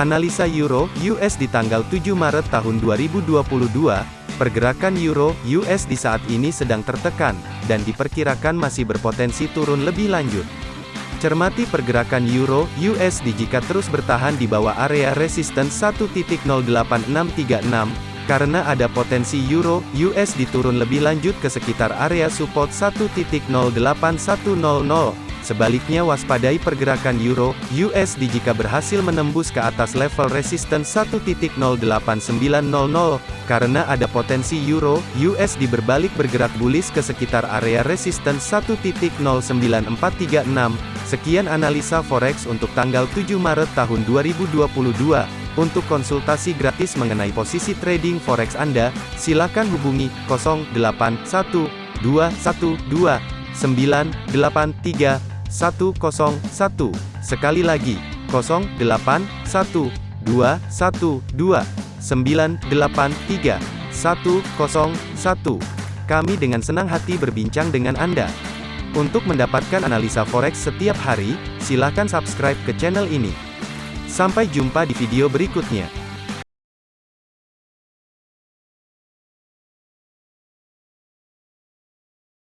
Analisa Euro US di tanggal 7 Maret tahun 2022, pergerakan Euro US di saat ini sedang tertekan, dan diperkirakan masih berpotensi turun lebih lanjut. Cermati pergerakan Euro USD jika terus bertahan di bawah area resisten 1.08636, karena ada potensi Euro USD turun lebih lanjut ke sekitar area support 1.08100. Sebaliknya waspadai pergerakan euro USD jika berhasil menembus ke atas level resistance 1.08900 karena ada potensi euro USD berbalik bergerak bullish ke sekitar area resistance 1.09436. Sekian analisa forex untuk tanggal 7 Maret tahun 2022. Untuk konsultasi gratis mengenai posisi trading forex Anda, silakan hubungi 081212983101. Sekali lagi, 081212983101. Kami dengan senang hati berbincang dengan Anda. Untuk mendapatkan analisa forex setiap hari, silakan subscribe ke channel ini. Sampai jumpa di video berikutnya.